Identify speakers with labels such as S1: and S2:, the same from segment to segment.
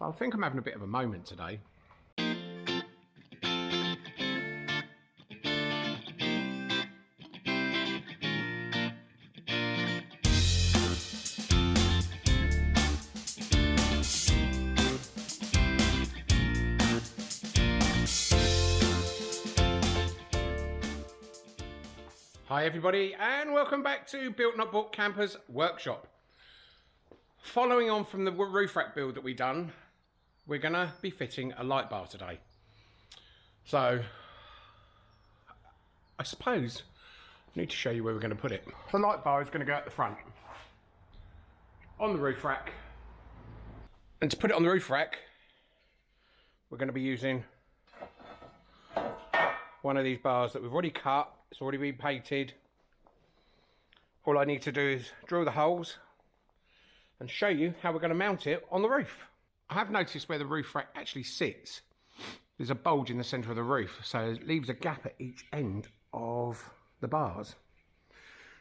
S1: So I think I'm having a bit of a moment today. Hi everybody and welcome back to Built Not Bought Campers Workshop. Following on from the roof rack build that we done, we're gonna be fitting a light bar today. So, I suppose I need to show you where we're gonna put it. The light bar is gonna go at the front, on the roof rack. And to put it on the roof rack, we're gonna be using one of these bars that we've already cut it's already been painted. All I need to do is drill the holes and show you how we're to mount it on the roof. I have noticed where the roof rack actually sits. There's a bulge in the centre of the roof, so it leaves a gap at each end of the bars.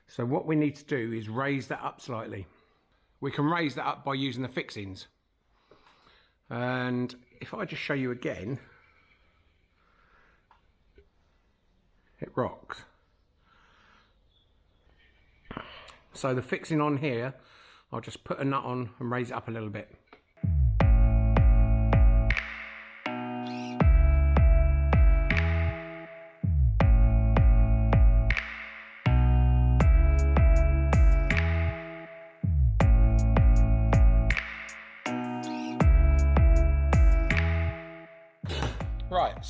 S1: So what we need to do is raise that up slightly. We can raise that up by using the fixings. And if I just show you again, it rocks. So the fixing on here, I'll just put a nut on and raise it up a little bit.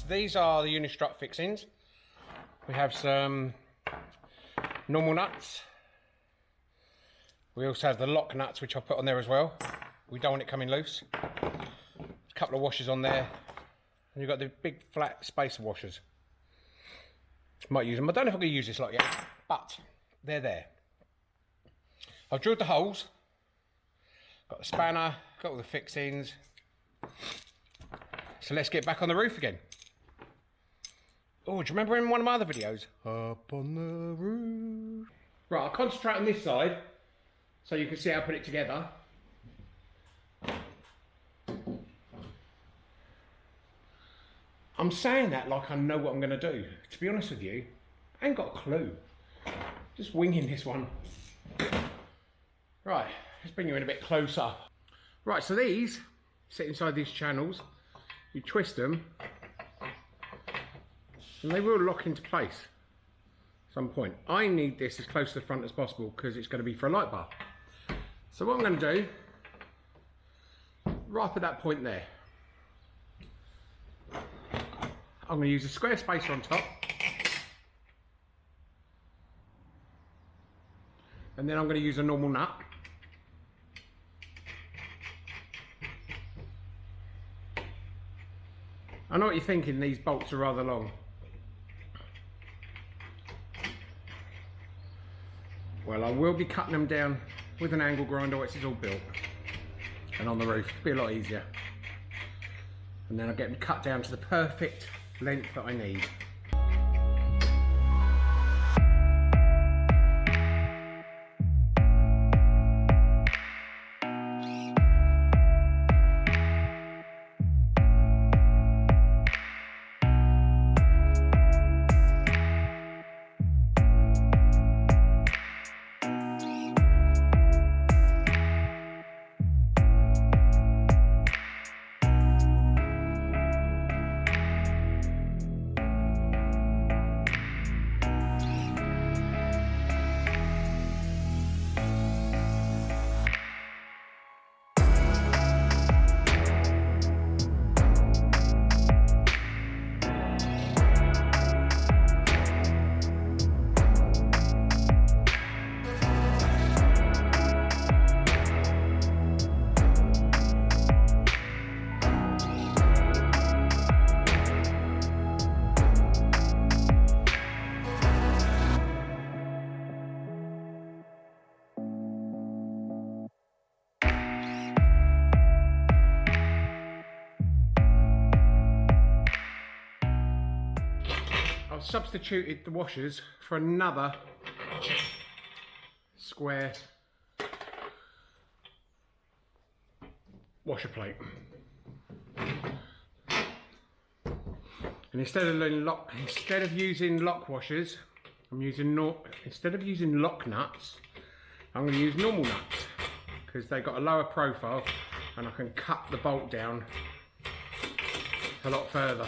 S1: These are the Unistrut fixings. We have some normal nuts. We also have the lock nuts, which I'll put on there as well. We don't want it coming loose. A couple of washers on there. And you've got the big flat spacer washers. Might use them. I don't know if I'm going to use this lot yet, but they're there. I've drilled the holes. Got the spanner, got all the fixings. So let's get back on the roof again. Oh, do you remember in one of my other videos? Up on the roof. Right, I'll concentrate on this side so you can see how I put it together. I'm saying that like I know what I'm going to do. To be honest with you, I ain't got a clue. Just winging this one. Right, let's bring you in a bit closer. Right, so these sit inside these channels. You twist them and they will lock into place at some point. I need this as close to the front as possible because it's going to be for a light bar. So what I'm going to do, right at that point there, I'm going to use a square spacer on top. And then I'm going to use a normal nut. I know what you're thinking, these bolts are rather long. Well, I will be cutting them down with an angle grinder once it's all built. And on the roof, it'll be a lot easier. And then I'll get them cut down to the perfect length that I need. Substituted the washers for another square washer plate. And instead of lock, instead of using lock washers, I'm using instead of using lock nuts, I'm going to use normal nuts because they've got a lower profile and I can cut the bolt down a lot further.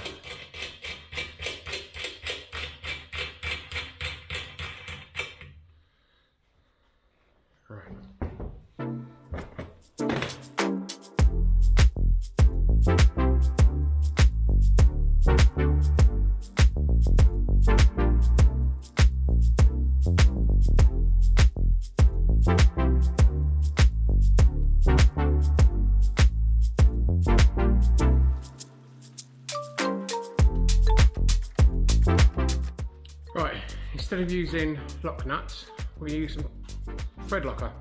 S1: Of using lock nuts, to use some thread locker.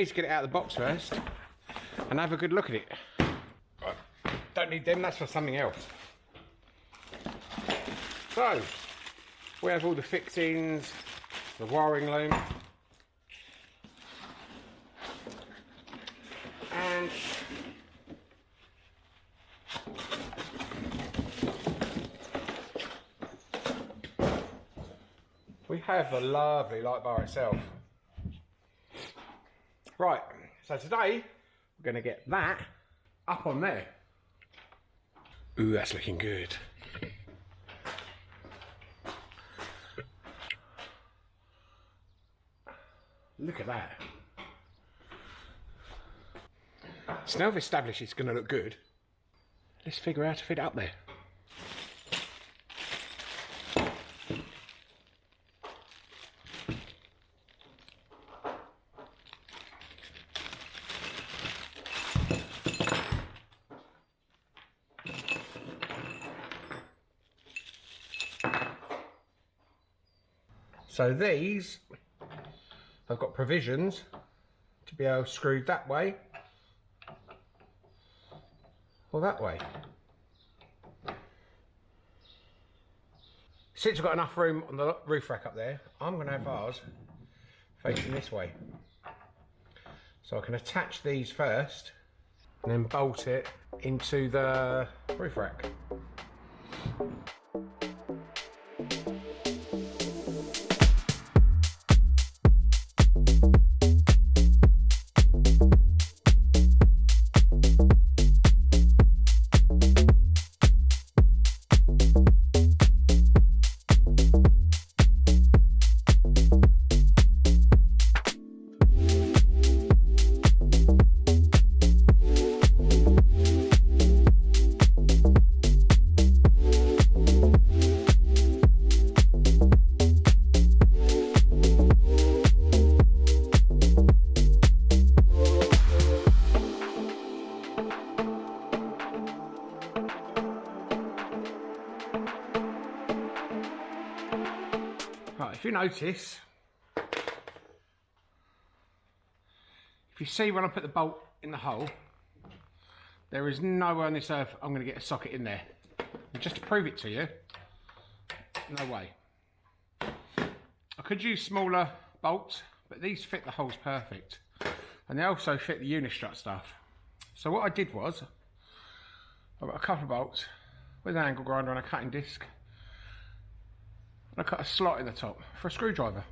S1: Need to get it out of the box first and have a good look at it. Don't need them, that's for something else. So, we have all the fixings, the wiring loom, and we have the lovely light bar itself. Right, so today we're going to get that up on there. Ooh, that's looking good. Look at that. So now we've established it's going to look good, let's figure out how to fit it up there. So these I've got provisions to be able to screw that way or that way. Since we've got enough room on the roof rack up there, I'm going to have ours facing this way. So I can attach these first and then bolt it into the roof rack. You notice, if you see when I put the bolt in the hole, there is nowhere on this earth I'm going to get a socket in there. And just to prove it to you, no way. I could use smaller bolts, but these fit the holes perfect. And they also fit the Unistrut stuff. So what I did was, I got a couple of bolts with an angle grinder and a cutting disc I cut a slot in the top for a screwdriver.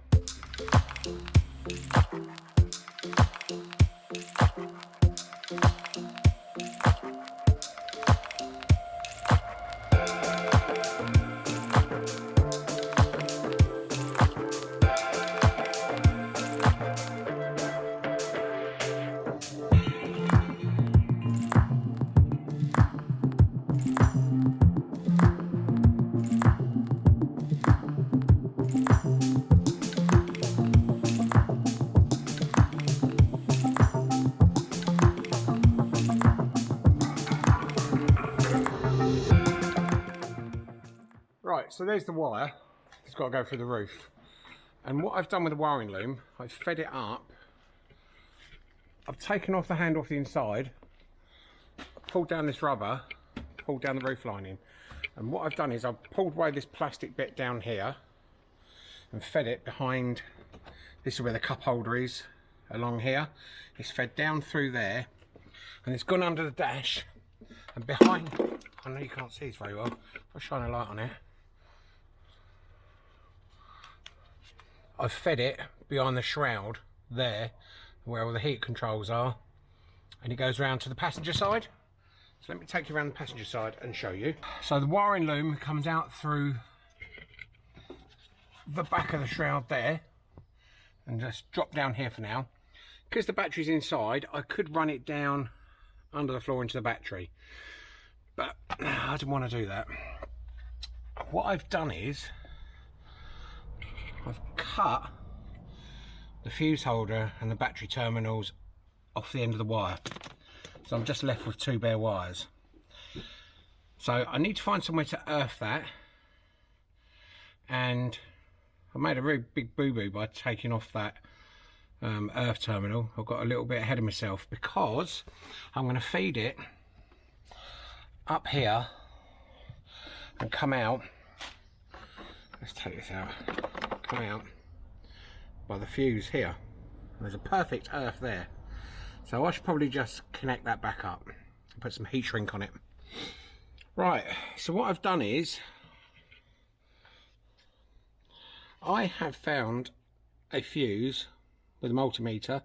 S1: So there's the wire. It's got to go through the roof. And what I've done with the wiring loom, I've fed it up. I've taken off the hand off the inside, pulled down this rubber, pulled down the roof lining. And what I've done is I've pulled away this plastic bit down here and fed it behind, this is where the cup holder is, along here. It's fed down through there and it's gone under the dash and behind, I know you can't see this very well, I'll shine a light on it. I've fed it behind the shroud there where all the heat controls are and it goes round to the passenger side. So let me take you around the passenger side and show you. So the wiring loom comes out through the back of the shroud there and just drop down here for now. Because the battery's inside, I could run it down under the floor into the battery. But I didn't want to do that. What I've done is cut the fuse holder and the battery terminals off the end of the wire. So I'm just left with two bare wires. So I need to find somewhere to earth that. And I made a really big boo-boo by taking off that um, earth terminal. I've got a little bit ahead of myself because I'm going to feed it up here and come out. Let's take this out. Come out by the fuse here. There's a perfect earth there. So I should probably just connect that back up and put some heat shrink on it. Right, so what I've done is I have found a fuse with a multimeter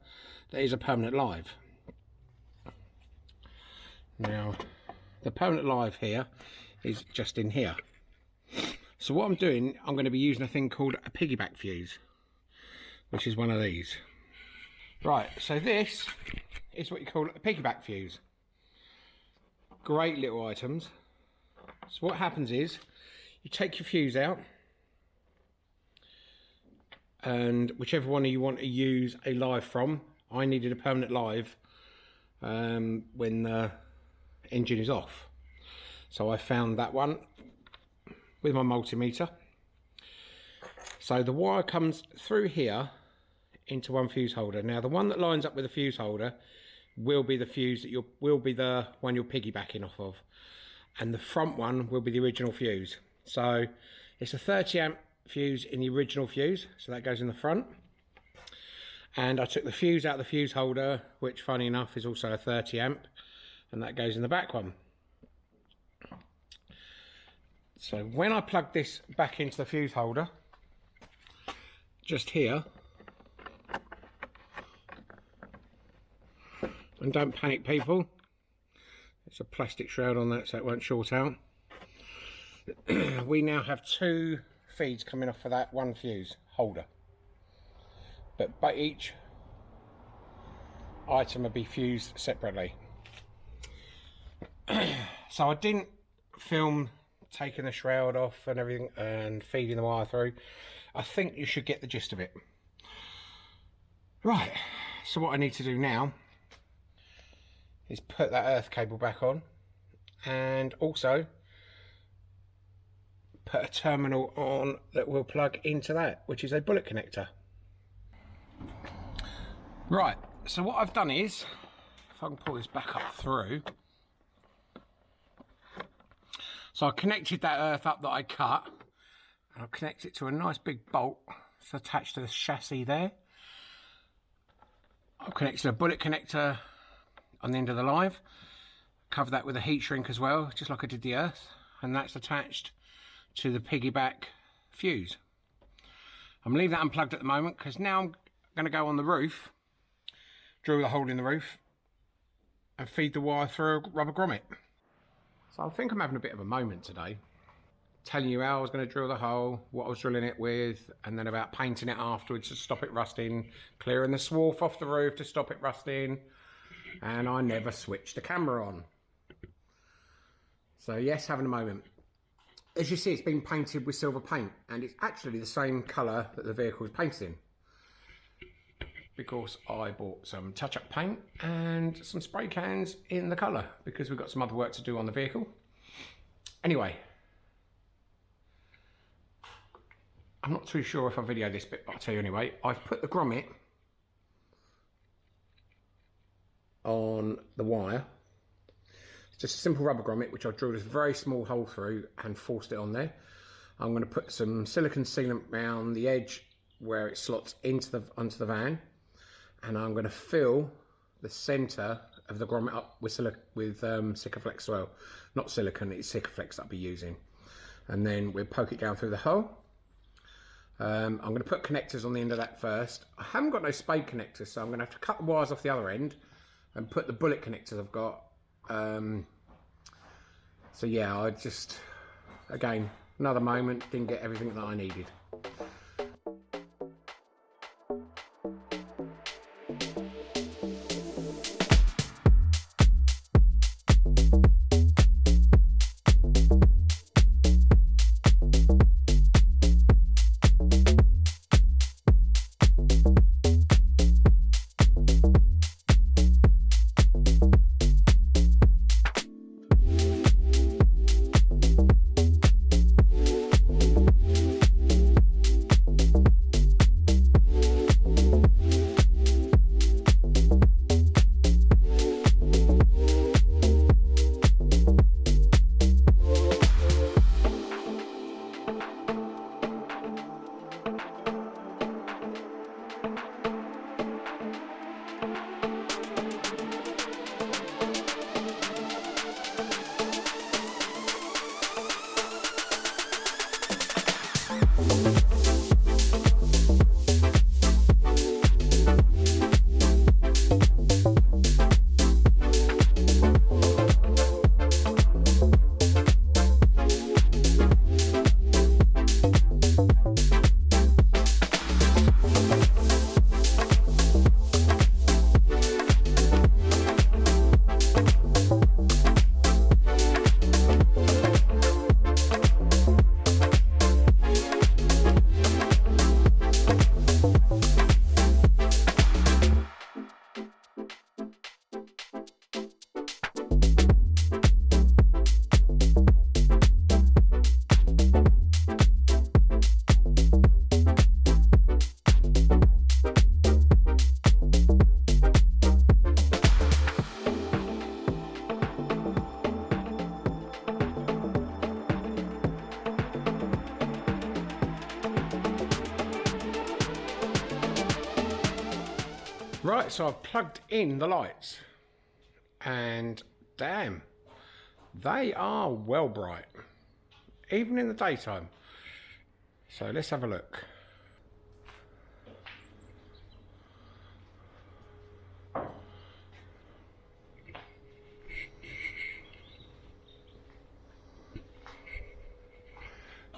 S1: that is a permanent live. Now, the permanent live here is just in here. So what I'm doing, I'm going to be using a thing called a piggyback fuse, which is one of these. Right, so this is what you call a piggyback fuse. Great little items. So what happens is, you take your fuse out, and whichever one you want to use a live from, I needed a permanent live um, when the engine is off. So I found that one with my multimeter. So the wire comes through here into one fuse holder. Now the one that lines up with the fuse holder will be the fuse that you'll will be the one you're piggybacking off of. And the front one will be the original fuse. So it's a 30 amp fuse in the original fuse, so that goes in the front. And I took the fuse out of the fuse holder, which funny enough is also a 30 amp, and that goes in the back one. So when I plug this back into the fuse holder, just here, and don't panic people, it's a plastic shroud on that so it won't short out. we now have two feeds coming off of that one fuse holder. But, but each item will be fused separately. so I didn't film taking the shroud off and everything and feeding the wire through. I think you should get the gist of it. Right, so what I need to do now is put that earth cable back on and also put a terminal on that will plug into that, which is a bullet connector. Right, so what I've done is, if I can pull this back up through, so I connected that earth up that I cut, and I'll connect it to a nice big bolt that's attached to the chassis there. I've connected a bullet connector on the end of the live, cover that with a heat shrink as well, just like I did the earth, and that's attached to the piggyback fuse. I'm leaving that unplugged at the moment because now I'm going to go on the roof, drill a hole in the roof and feed the wire through a rubber grommet. So I think I'm having a bit of a moment today, telling you how I was going to drill the hole, what I was drilling it with, and then about painting it afterwards to stop it rusting, clearing the swarf off the roof to stop it rusting, and I never switched the camera on. So yes, having a moment as you see, it's been painted with silver paint and it's actually the same colour that the vehicle is painted in. Because I bought some touch-up paint and some spray cans in the colour because we've got some other work to do on the vehicle. Anyway, I'm not too sure if I video this bit, but I'll tell you anyway. I've put the grommet on the wire. It's just a simple rubber grommet, which I drilled a very small hole through and forced it on there. I'm going to put some silicon sealant around the edge where it slots into the onto the van, and I'm going to fill the centre of the grommet up with with um, Sikaflex well. Not silicon, it's Sikaflex that I'll be using. And then we'll poke it down through the hole. Um, I'm going to put connectors on the end of that first. I haven't got no spade connectors, so I'm going to have to cut the wires off the other end and put the bullet connectors I've got. Um, so yeah, I just, again, another moment, didn't get everything that I needed. So I've plugged in the lights and damn, they are well bright, even in the daytime. So let's have a look.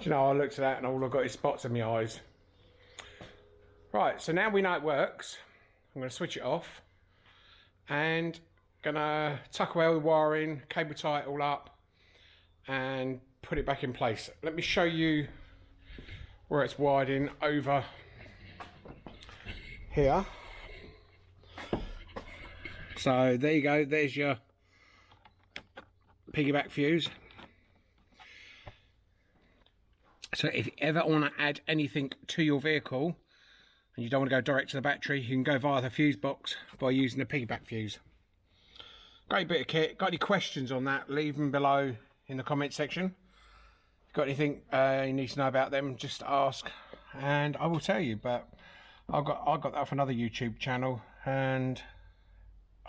S1: you know, I looked at that and all I've got is spots in my eyes. Right, so now we know it works. I'm going to switch it off and going to tuck away all the wiring, cable tie it all up and put it back in place. Let me show you where it's wired in over here. So there you go, there's your piggyback fuse. So if you ever want to add anything to your vehicle, and you don't want to go direct to the battery, you can go via the fuse box by using the piggyback fuse. Great bit of kit. Got any questions on that, leave them below in the comment section. Got anything uh, you need to know about them, just ask and I will tell you. But I got I got that off another YouTube channel and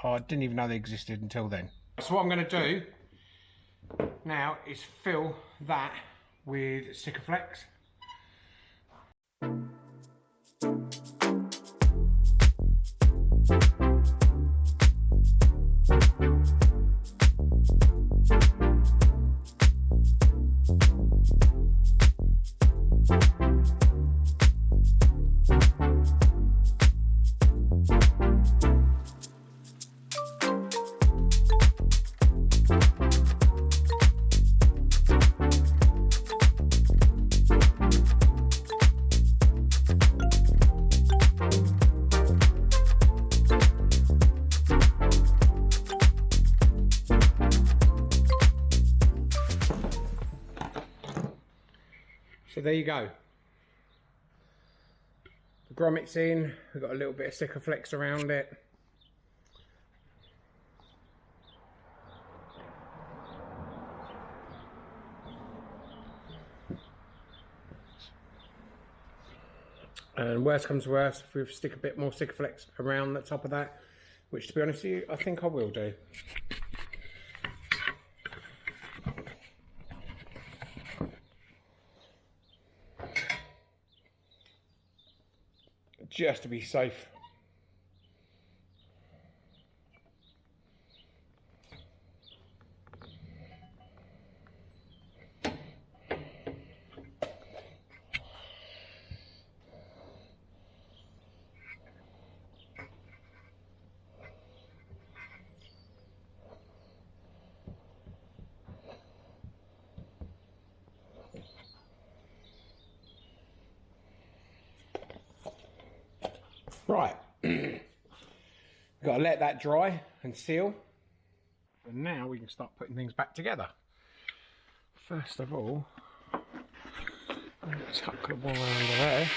S1: I didn't even know they existed until then. So what I'm going to do now is fill that with Sikaflex. There you go. The grommets in, we've got a little bit of sticker Sikaflex around it. And worst comes to worst, if we stick a bit more sticker Sikaflex around the top of that, which to be honest with you, I think I will do. Just to be safe. Right, got to let that dry and seal. And now we can start putting things back together. First of all, let's tuck the wire under there.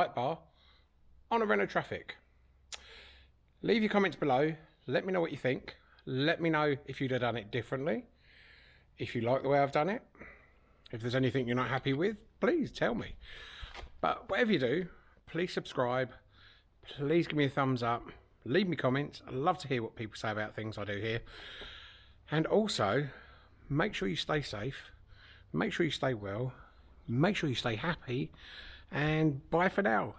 S1: Light bar on a Renault Trafic. Leave your comments below. Let me know what you think. Let me know if you'd have done it differently. If you like the way I've done it. If there's anything you're not happy with, please tell me. But whatever you do, please subscribe. Please give me a thumbs up. Leave me comments. I love to hear what people say about things I do here. And also, make sure you stay safe. Make sure you stay well make sure you stay happy and bye for now